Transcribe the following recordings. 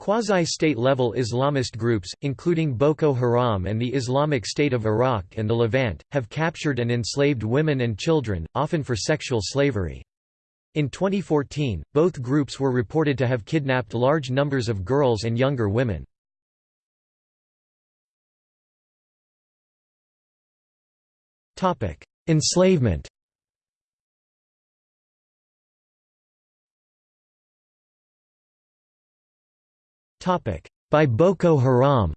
Quasi-state-level Islamist groups, including Boko Haram and the Islamic State of Iraq and the Levant, have captured and enslaved women and children, often for sexual slavery. In 2014, both groups were reported to have kidnapped large numbers of girls and younger women. Enslavement By Boko Haram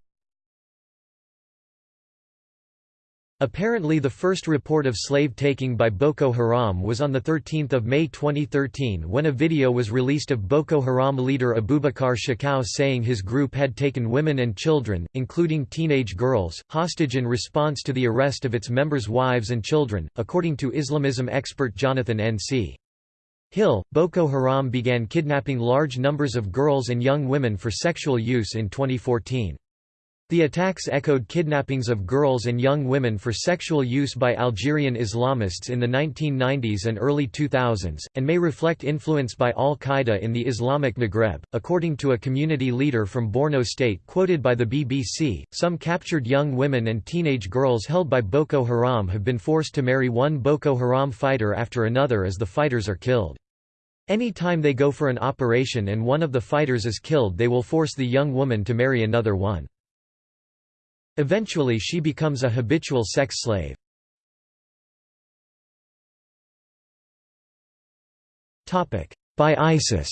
Apparently the first report of slave-taking by Boko Haram was on 13 May 2013 when a video was released of Boko Haram leader Abubakar Shekau saying his group had taken women and children, including teenage girls, hostage in response to the arrest of its members' wives and children, according to Islamism expert Jonathan N.C. Hill, Boko Haram began kidnapping large numbers of girls and young women for sexual use in 2014. The attacks echoed kidnappings of girls and young women for sexual use by Algerian Islamists in the 1990s and early 2000s, and may reflect influence by al Qaeda in the Islamic Maghreb. According to a community leader from Borno State quoted by the BBC, some captured young women and teenage girls held by Boko Haram have been forced to marry one Boko Haram fighter after another as the fighters are killed. Any time they go for an operation and one of the fighters is killed they will force the young woman to marry another one. Eventually she becomes a habitual sex slave. By ISIS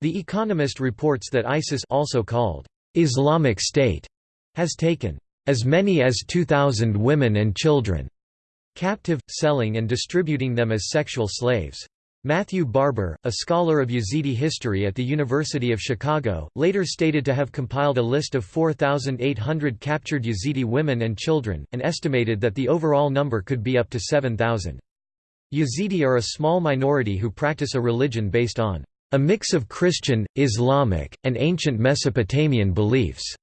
The Economist reports that ISIS also called Islamic State has taken as many as 2,000 women and children captive, selling and distributing them as sexual slaves. Matthew Barber, a scholar of Yazidi history at the University of Chicago, later stated to have compiled a list of 4,800 captured Yazidi women and children, and estimated that the overall number could be up to 7,000. Yazidi are a small minority who practice a religion based on a mix of Christian, Islamic, and ancient Mesopotamian beliefs.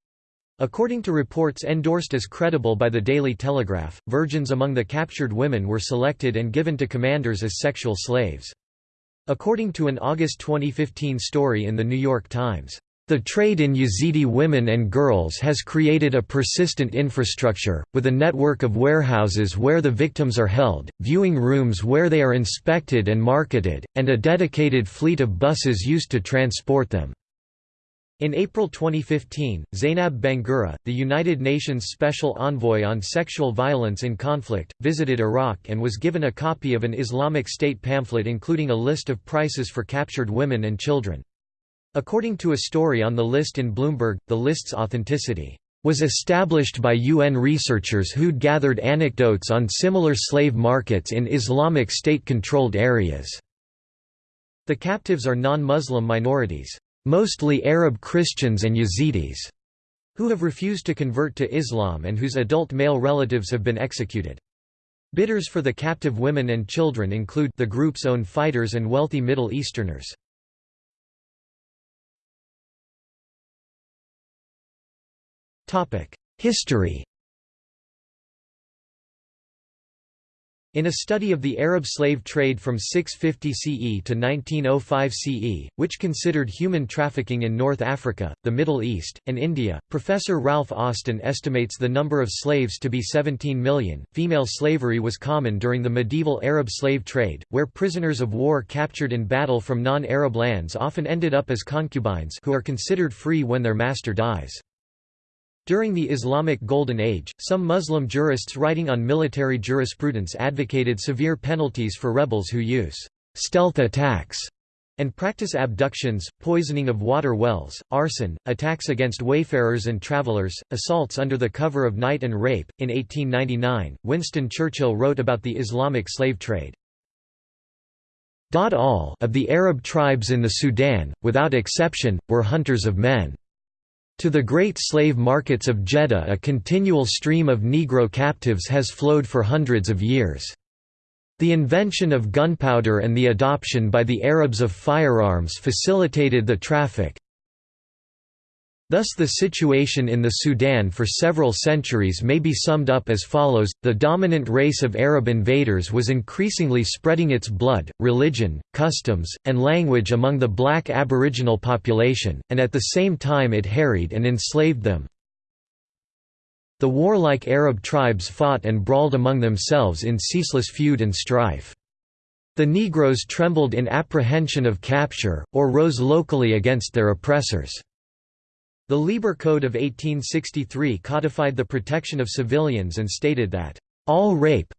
According to reports endorsed as credible by the Daily Telegraph, virgins among the captured women were selected and given to commanders as sexual slaves. According to an August 2015 story in The New York Times, the trade in Yazidi women and girls has created a persistent infrastructure, with a network of warehouses where the victims are held, viewing rooms where they are inspected and marketed, and a dedicated fleet of buses used to transport them. In April 2015, Zainab Bangura, the United Nations Special Envoy on Sexual Violence in Conflict, visited Iraq and was given a copy of an Islamic State pamphlet including a list of prices for captured women and children. According to a story on the list in Bloomberg, the list's authenticity was established by UN researchers who'd gathered anecdotes on similar slave markets in Islamic State-controlled areas. The captives are non-Muslim minorities mostly Arab Christians and Yazidis, who have refused to convert to Islam and whose adult male relatives have been executed. Bidders for the captive women and children include the group's own fighters and wealthy Middle Easterners. History In a study of the Arab slave trade from 650 CE to 1905 CE, which considered human trafficking in North Africa, the Middle East, and India, Professor Ralph Austen estimates the number of slaves to be 17 million. Female slavery was common during the medieval Arab slave trade, where prisoners of war captured in battle from non Arab lands often ended up as concubines who are considered free when their master dies. During the Islamic Golden Age, some Muslim jurists writing on military jurisprudence advocated severe penalties for rebels who use stealth attacks and practice abductions, poisoning of water wells, arson, attacks against wayfarers and travelers, assaults under the cover of night and rape. In 1899, Winston Churchill wrote about the Islamic slave trade. All of the Arab tribes in the Sudan, without exception, were hunters of men. To the great slave markets of Jeddah a continual stream of Negro captives has flowed for hundreds of years. The invention of gunpowder and the adoption by the Arabs of firearms facilitated the traffic. Thus the situation in the Sudan for several centuries may be summed up as follows, the dominant race of Arab invaders was increasingly spreading its blood, religion, customs, and language among the black aboriginal population, and at the same time it harried and enslaved them. The warlike Arab tribes fought and brawled among themselves in ceaseless feud and strife. The Negroes trembled in apprehension of capture, or rose locally against their oppressors. The Lieber Code of 1863 codified the protection of civilians and stated that, "...all rape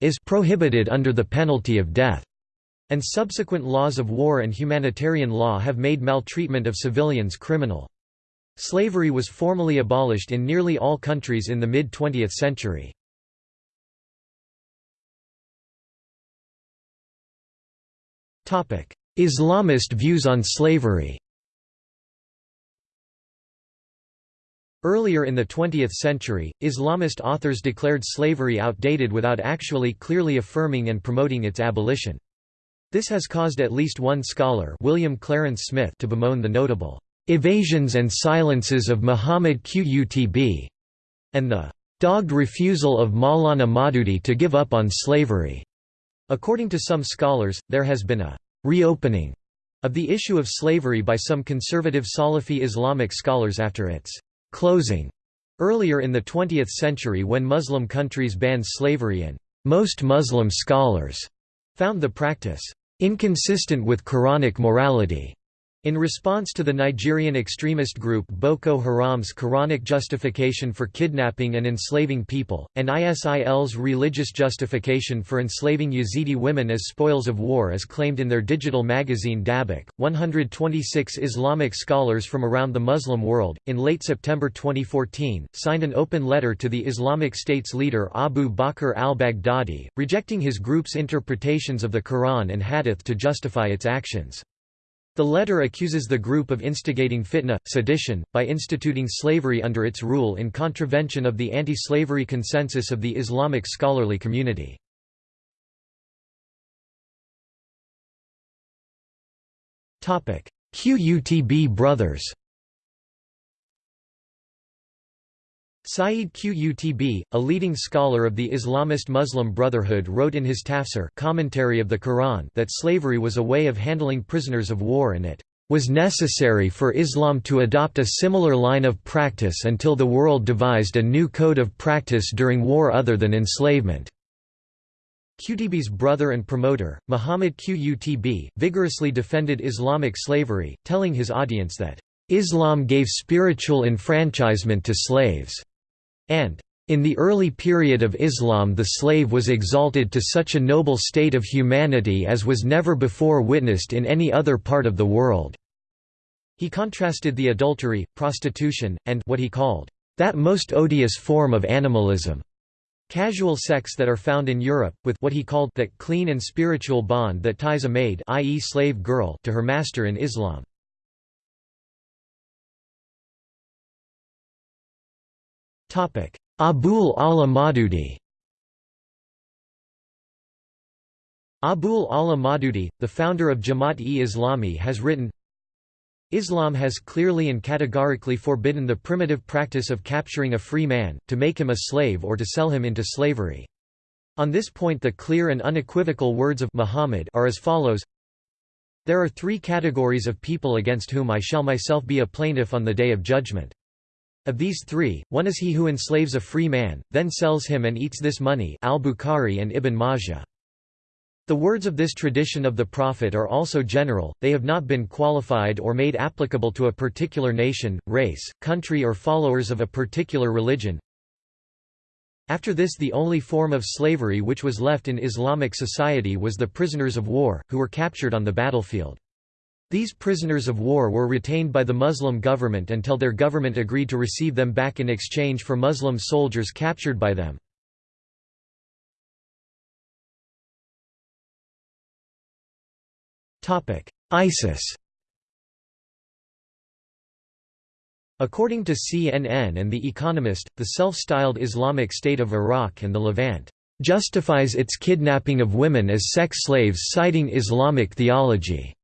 is prohibited under the penalty of death." And subsequent laws of war and humanitarian law have made maltreatment of civilians criminal. Slavery was formally abolished in nearly all countries in the mid-20th century. Islamist views on slavery Earlier in the 20th century, Islamist authors declared slavery outdated without actually clearly affirming and promoting its abolition. This has caused at least one scholar William Clarence Smith to bemoan the notable "...evasions and silences of Muhammad Qutb", and the "...dogged refusal of Maulana Maududi to give up on slavery." According to some scholars, there has been a «reopening» of the issue of slavery by some conservative Salafi Islamic scholars after its closing earlier in the 20th century when Muslim countries banned slavery and most Muslim scholars found the practice inconsistent with Quranic morality. In response to the Nigerian extremist group Boko Haram's Quranic justification for kidnapping and enslaving people, and ISIL's religious justification for enslaving Yazidi women as spoils of war as claimed in their digital magazine Dabiq, 126 Islamic scholars from around the Muslim world, in late September 2014, signed an open letter to the Islamic State's leader Abu Bakr al-Baghdadi, rejecting his group's interpretations of the Quran and Hadith to justify its actions. The letter accuses the group of instigating fitna, sedition, by instituting slavery under its rule in contravention of the anti-slavery consensus of the Islamic scholarly community. Qutb brothers Sayyid Qutb, a leading scholar of the Islamist Muslim Brotherhood wrote in his tafsir commentary of the Quran that slavery was a way of handling prisoners of war and it was necessary for Islam to adopt a similar line of practice until the world devised a new code of practice during war other than enslavement. Qutb's brother and promoter, Muhammad Qutb, vigorously defended Islamic slavery, telling his audience that, "...Islam gave spiritual enfranchisement to slaves." And in the early period of Islam the slave was exalted to such a noble state of humanity as was never before witnessed in any other part of the world." He contrasted the adultery, prostitution, and what he called, "...that most odious form of animalism." Casual sex that are found in Europe, with what he called that clean and spiritual bond that ties a maid i.e. slave girl to her master in Islam. Abul Ala Maududi Abul Ala Maududi, the founder of Jamaat-e-Islami has written, Islam has clearly and categorically forbidden the primitive practice of capturing a free man, to make him a slave or to sell him into slavery. On this point the clear and unequivocal words of Muhammad are as follows There are three categories of people against whom I shall myself be a plaintiff on the Day of Judgment. Of these three, one is he who enslaves a free man, then sells him and eats this money al-Bukhari and Ibn Majah. The words of this tradition of the Prophet are also general, they have not been qualified or made applicable to a particular nation, race, country or followers of a particular religion. After this the only form of slavery which was left in Islamic society was the prisoners of war, who were captured on the battlefield. These prisoners of war were retained by the Muslim government until their government agreed to receive them back in exchange for Muslim soldiers captured by them. ISIS According to CNN and The Economist, the self-styled Islamic State of Iraq and the Levant justifies its kidnapping of women as sex slaves citing Islamic theology.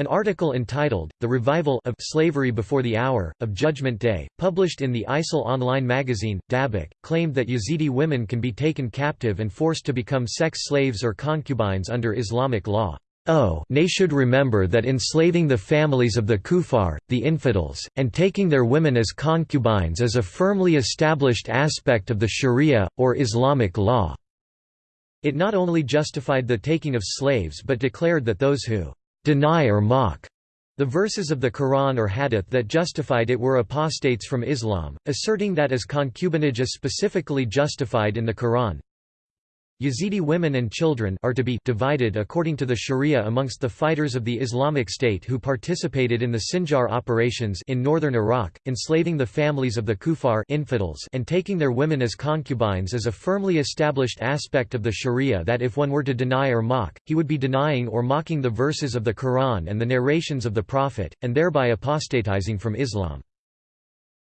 An article entitled, The Revival of Slavery Before the Hour, of Judgment Day, published in the ISIL online magazine, Dabiq, claimed that Yazidi women can be taken captive and forced to become sex slaves or concubines under Islamic law. Oh they should remember that enslaving the families of the kuffar, the infidels, and taking their women as concubines is a firmly established aspect of the sharia, or Islamic law. It not only justified the taking of slaves but declared that those who deny or mock. The verses of the Quran or Hadith that justified it were apostates from Islam, asserting that as concubinage is specifically justified in the Quran, Yazidi women and children are to be divided according to the Sharia amongst the fighters of the Islamic State who participated in the Sinjar operations in northern Iraq, enslaving the families of the kuffar infidels and taking their women as concubines is a firmly established aspect of the Sharia that if one were to deny or mock, he would be denying or mocking the verses of the Quran and the narrations of the Prophet, and thereby apostatizing from Islam.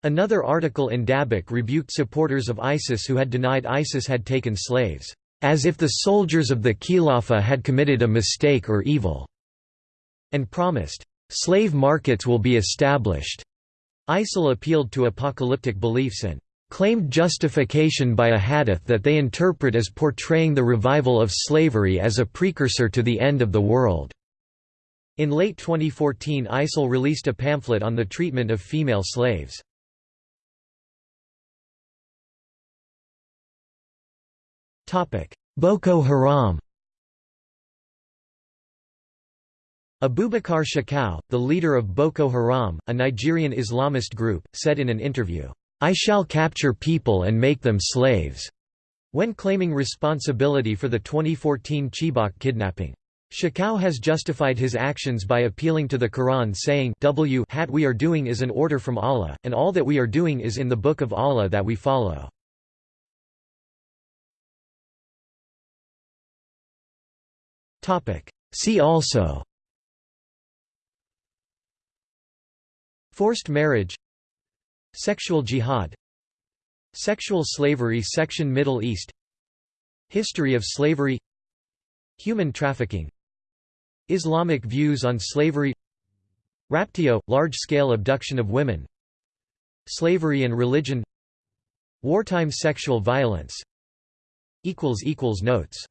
Another article in Dabiq rebuked supporters of ISIS who had denied ISIS had taken slaves as if the soldiers of the Khilafah had committed a mistake or evil, and promised, slave markets will be established. ISIL appealed to apocalyptic beliefs and claimed justification by a hadith that they interpret as portraying the revival of slavery as a precursor to the end of the world. In late 2014 ISIL released a pamphlet on the treatment of female slaves. Boko Haram Abubakar Shekau, the leader of Boko Haram, a Nigerian Islamist group, said in an interview, "'I shall capture people and make them slaves' when claiming responsibility for the 2014 Chibok kidnapping. Shekau has justified his actions by appealing to the Quran saying w hat we are doing is an order from Allah, and all that we are doing is in the Book of Allah that we follow. See also. Forced marriage. Sexual jihad. Sexual slavery Section Middle East. History of slavery. Human trafficking. Islamic views on slavery. Raptio – large-scale abduction of women. Slavery and religion. Wartime sexual violence. Notes